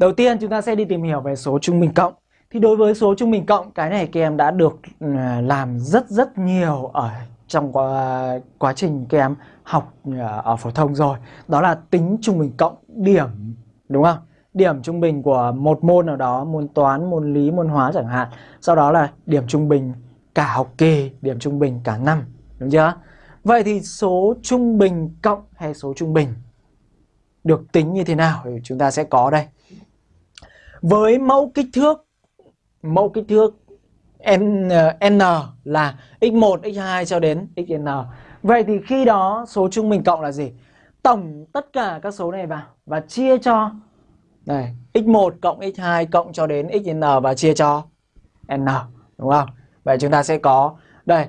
Đầu tiên chúng ta sẽ đi tìm hiểu về số trung bình cộng. Thì đối với số trung bình cộng, cái này các em đã được ừ, làm rất rất nhiều ở trong quá, quá trình các em học ừ, ở phổ thông rồi. Đó là tính trung bình cộng điểm, đúng không? Điểm trung bình của một môn nào đó, môn toán, môn lý, môn hóa chẳng hạn. Sau đó là điểm trung bình cả học kỳ, điểm trung bình cả năm, đúng chưa? Vậy thì số trung bình cộng hay số trung bình được tính như thế nào thì chúng ta sẽ có đây. Với mẫu kích thước mẫu kích thước n, ờ, n là x1, x2 cho đến xn. Vậy thì khi đó số trung bình cộng là gì? Tổng tất cả các số này vào và chia cho này, x1 cộng x2 cộng cho đến xn và chia cho n, đúng không? Vậy chúng ta sẽ có đây.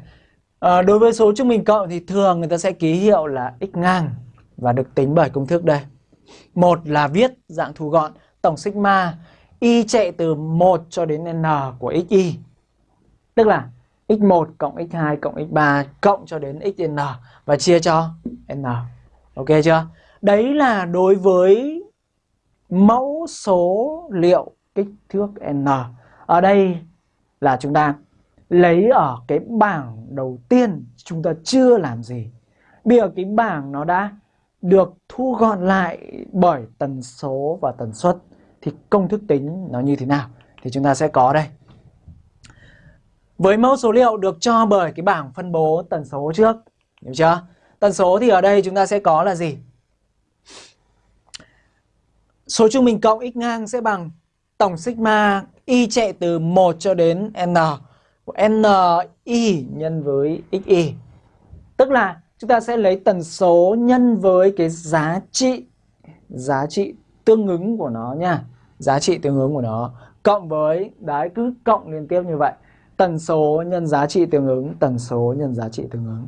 À, đối với số trung bình cộng thì thường người ta sẽ ký hiệu là x ngang và được tính bởi công thức đây. Một là viết dạng thu gọn tổng sigma y chạy từ 1 cho đến n của x y, Tức là x1 cộng x2 cộng x3 cộng cho đến xn và chia cho n. Ok chưa? Đấy là đối với mẫu số liệu kích thước n. Ở đây là chúng ta lấy ở cái bảng đầu tiên chúng ta chưa làm gì. Bây giờ cái bảng nó đã được thu gọn lại bởi tần số và tần suất thì công thức tính nó như thế nào thì chúng ta sẽ có đây. Với mẫu số liệu được cho bởi cái bảng phân bố tần số trước, hiểu chưa? Tần số thì ở đây chúng ta sẽ có là gì? Số trung bình cộng x ngang sẽ bằng tổng sigma y chạy từ 1 cho đến n của n y nhân với x y Tức là chúng ta sẽ lấy tần số nhân với cái giá trị giá trị tương ứng của nó nha. Giá trị tương ứng của nó. Cộng với đấy cứ cộng liên tiếp như vậy. Tần số nhân giá trị tương ứng tần số nhân giá trị tương ứng.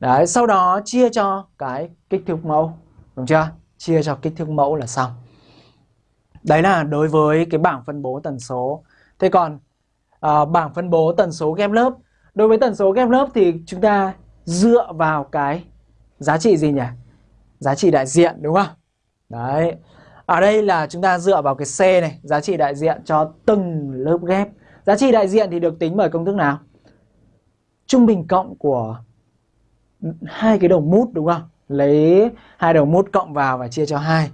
Đấy sau đó chia cho cái kích thước mẫu đúng chưa? Chia cho kích thước mẫu là xong. Đấy là đối với cái bảng phân bố tần số. Thế còn à, bảng phân bố tần số ghép lớp. Đối với tần số ghép lớp thì chúng ta dựa vào cái giá trị gì nhỉ? Giá trị đại diện đúng không? Đấy ở đây là chúng ta dựa vào cái C này, giá trị đại diện cho từng lớp ghép. Giá trị đại diện thì được tính bởi công thức nào? Trung bình cộng của hai cái đầu mút đúng không? Lấy hai đầu mút cộng vào và chia cho hai.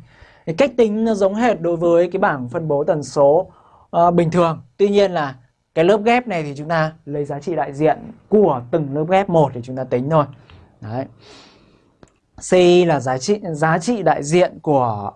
Cái cách tính nó giống hệt đối với cái bảng phân bố tần số uh, bình thường. Tuy nhiên là cái lớp ghép này thì chúng ta lấy giá trị đại diện của từng lớp ghép một để chúng ta tính thôi. Đấy. C là giá trị giá trị đại diện của